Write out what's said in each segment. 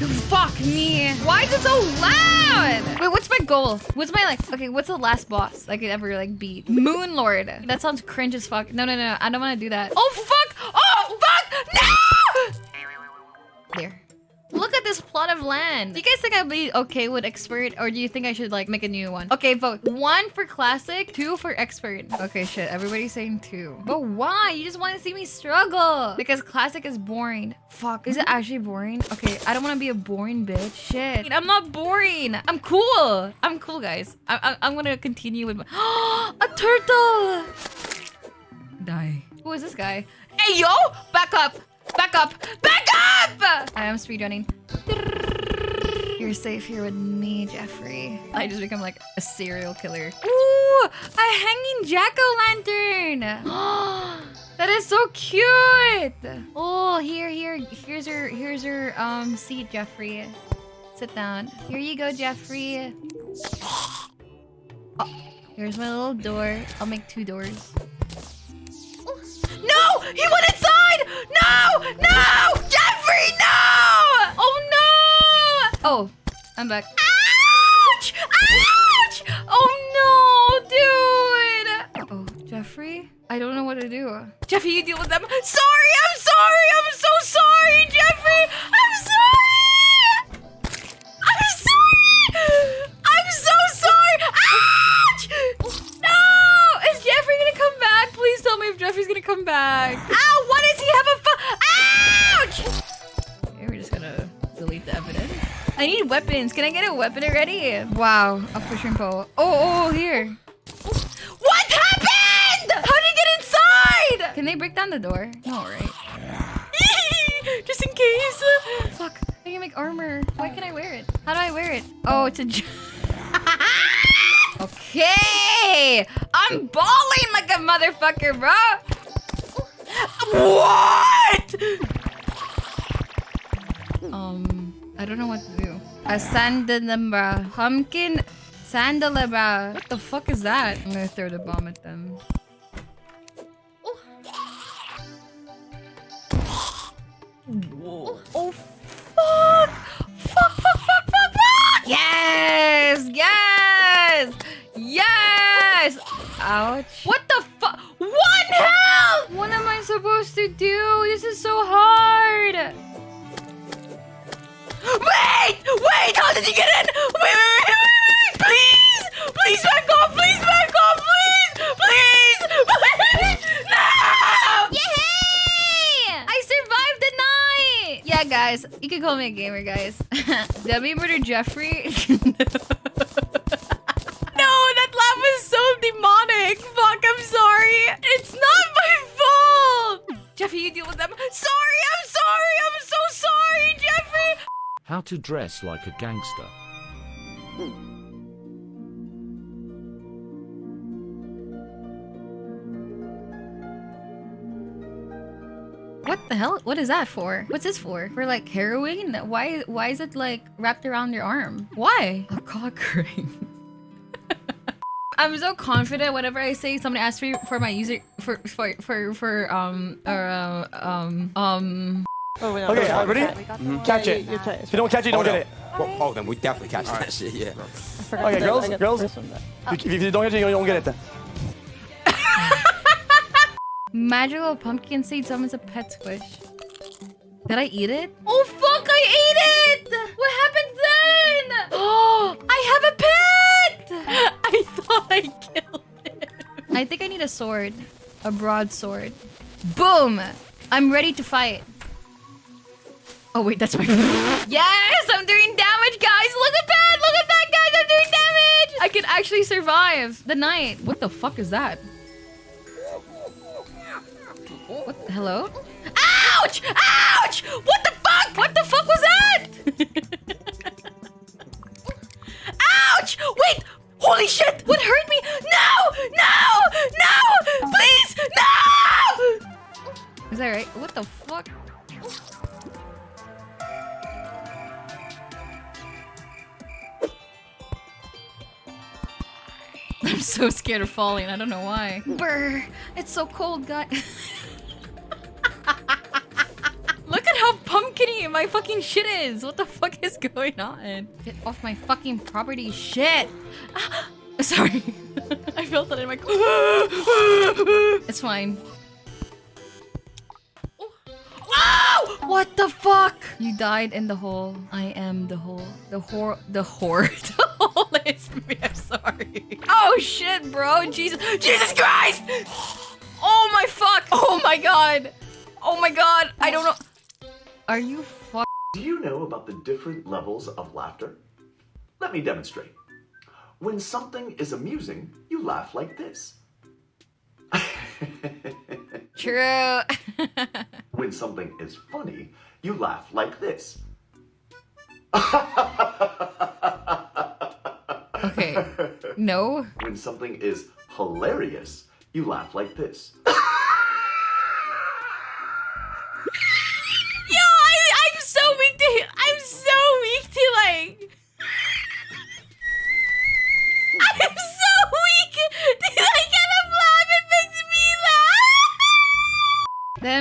Fuck me. Why is it so loud? Wait, what's my goal? What's my like? Okay, what's the last boss I could ever like beat? Moon Lord. That sounds cringe as fuck. No, no, no. I don't want to do that. Oh fuck! Oh fuck! No! Look at this plot of land. Do you guys think I'd be okay with expert or do you think I should like make a new one? Okay, vote. One for classic, two for expert. Okay, shit. Everybody's saying two. But why? You just want to see me struggle. Because classic is boring. Fuck. Is it mm-hmm. actually boring? Okay, I don't want to be a boring bitch. Shit. I'm not boring. I'm cool. I'm cool, guys. I I am going to continue with my... a turtle! Die. Who is this guy? Hey, yo! Back up! Back up! Back up! I am speedrunning. You're safe here with me, Jeffrey. I just become like a serial killer. Ooh! A hanging jack-o'-lantern! that is so cute! Oh, here, here. Here's your, here's your um seat, Jeffrey. Sit down. Here you go, Jeffrey. Oh, here's my little door. I'll make two doors. No! He went inside! No! No! Jeffrey, no! Oh, no! Oh, I'm back. Ouch! Ouch! Oh, no, dude! oh, Jeffrey? I don't know what to do. Jeffrey, you deal with them. Sorry, I'm sorry! I'm so sorry, Jeffrey! I'm sorry! I'm sorry! I'm so sorry! Ouch! No! Is Jeffrey gonna come back? Please tell me if Jeffrey's gonna come back. Ow! I need weapons. Can I get a weapon already? Wow, a fishing pole. Oh, oh, here. What happened? How did he get inside? Can they break down the door? No, right? just in case. Fuck. I can make armor. Why can I wear it? How do I wear it? Oh, it's a... okay. I'm balling like a motherfucker, bro. What? Um, I don't know what to do. A sandalabra. Pumpkin sandalabra. What the fuck is that? I'm gonna throw the bomb at them. Whoa. Oh, fuck! Fuck, fuck, fuck, fuck, fuck! Yes! Yes! Yes! Ouch. What the fuck? One health! What am I supposed to do? This is so hard. Wait! Wait! How did you get in? Wait, wait, wait, wait, wait, Please! Please back off! Please back off! Please! Please! Please! No! Yay! I survived the night! Yeah, guys. You can call me a gamer, guys. Debbie murder Jeffrey? No, that laugh was so demonic. Fuck, I'm sorry. It's not my fault. Jeffrey, you deal with them. Sorry, I'm sorry. I'm so sorry, Jeffrey? How to dress like a gangster. What the hell? What is that for? What's this for? For like heroin? Why why is it like wrapped around your arm? Why? A cock ring. I'm so confident whenever I say somebody asks me for my user for for for for um or uh, um um Oh, no, okay, uh, ready? Mm-hmm. Catch it. You, if you don't catch it, you don't get it. Well, oh, then we definitely catch right. that shit, yeah. Okay, girls, girls. If you don't catch it, you don't get it. Magical pumpkin seed summons a pet squish. Did I eat it? Oh fuck, I ate it! What happened then? Oh, I have a pet! I thought I killed it. I think I need a sword. A broadsword. Boom! I'm ready to fight. Oh wait, that's my Yes! I'm doing damage, guys! Look at that! Look at that, guys! I'm doing damage! I can actually survive the night. What the fuck is that? What? Hello? I'm so scared of falling. I don't know why. Brr. It's so cold, guys. Look at how pumpkiny my fucking shit is. What the fuck is going on? Get off my fucking property, shit. Sorry. I felt that in my. it's fine. What the fuck? You died in the hole. I am the hole. The whore. The whore. the hole is me. I'm sorry. Oh shit, bro. Jesus. Jesus Christ! Oh my fuck. Oh my god. Oh my god. I don't know. Are you fuck? Do you know about the different levels of laughter? Let me demonstrate. When something is amusing, you laugh like this. True. when something is funny, you laugh like this. okay. No. When something is hilarious, you laugh like this.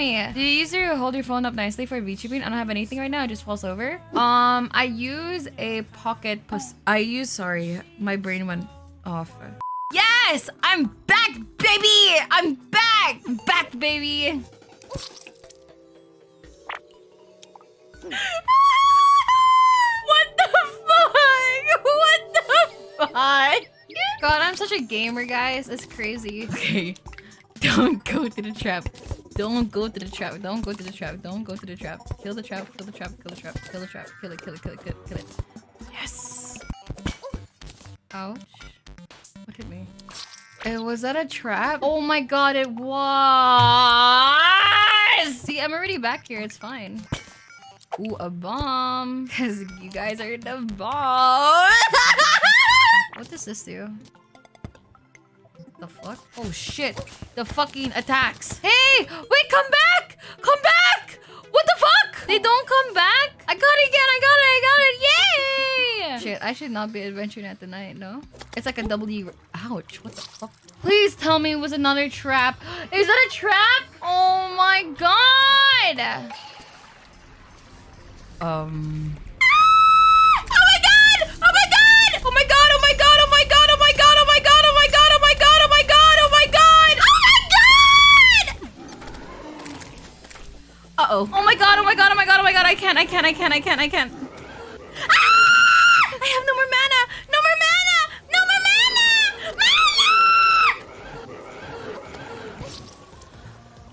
Laugh. Do you use your hold your phone up nicely for VTubing? I don't have anything right now. It just falls over. Um, I use a pocket pus. I use. Sorry, my brain went off. Yes, I'm back, baby. I'm back. I'm back, baby. what the fuck? What the fuck? God, I'm such a gamer, guys. It's crazy. Okay. Don't go to the trap. Don't go to the trap. Don't go to the trap. Don't go to the trap. Kill the trap. Kill the trap. Kill the trap. Kill the trap. Kill it. Kill it. Kill it. Kill it. Yes. Ouch. What hit me? Uh, was that a trap? Oh my god, it was! See, I'm already back here. It's fine. Ooh, a bomb. Because you guys are the bomb. what does this do? The fuck? Oh shit. The fucking attacks. Hey! Wait, come back! Come back! What the fuck? They don't come back? I got it again. I got it. I got it. Yay! Shit, I should not be adventuring at the night, no? It's like a W. Ouch. What the fuck? Please tell me it was another trap. Is that a trap? Oh my god! Um. Uh oh. My god! Oh my god! Oh my god! Oh my god! I can't! I can't! I can't! I can't! I can't! Ah! I have no more mana! No more mana! No more mana! Mana!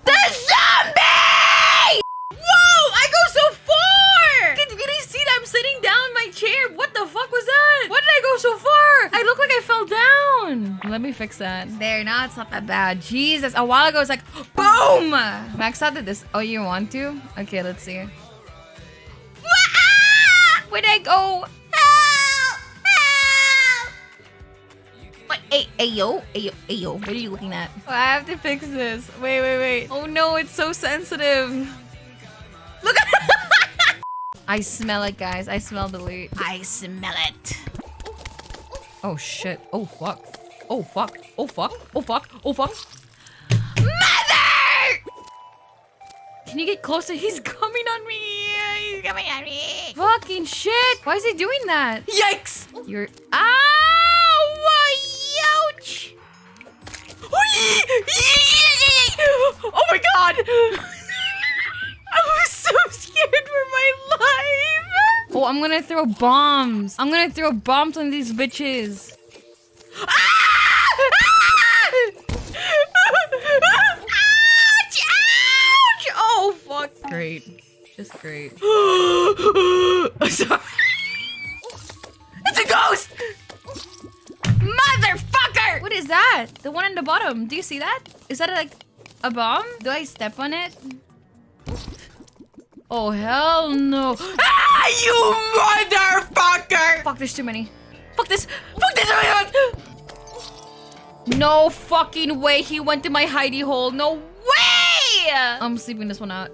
The zombie! Whoa! I go so far! Can, can you see that I'm sitting down in my chair? What the fuck was that? Why did I go so far? I look like I fell down. Let me fix that. There, now it's not that bad. Jesus, a while ago it's like, boom! Max out did this. Oh, you want to? Okay, let's see. Where'd I go? Help! Help! What? Hey, hey, yo, hey, yo, hey, yo. What are you looking at? Oh, I have to fix this. Wait, wait, wait. Oh no, it's so sensitive. Look at I smell it, guys. I smell the loot. I smell it. Oh shit. Oh fuck. Oh fuck. Oh fuck. Oh fuck. Oh fuck. Mother! Can you get closer? He's coming on me. He's coming at me. Fucking shit. Why is he doing that? Yikes. You're. Ow! Ouch! Oh my god! I was so scared for my life. Oh, I'm gonna throw bombs. I'm gonna throw bombs on these bitches. Ah! Ah! Ouch! Ouch! Oh, fuck. Great. Just great. Sorry. It's a ghost! Motherfucker! What is that? The one on the bottom. Do you see that? Is that like a bomb? Do I step on it? Oh, hell no. Ah, you motherfucker! Fuck, there's too many. Fuck this. Fuck this. No fucking way he went to my hidey hole. No way! I'm sleeping this one out.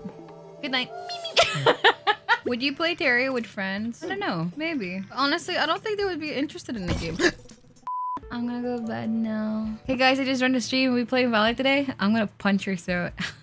Good night. would you play Terraria with friends? I don't know. Maybe. Honestly, I don't think they would be interested in the game. I'm gonna go to bed now. Hey guys, I just run the stream. We play Valley today. I'm gonna punch your throat.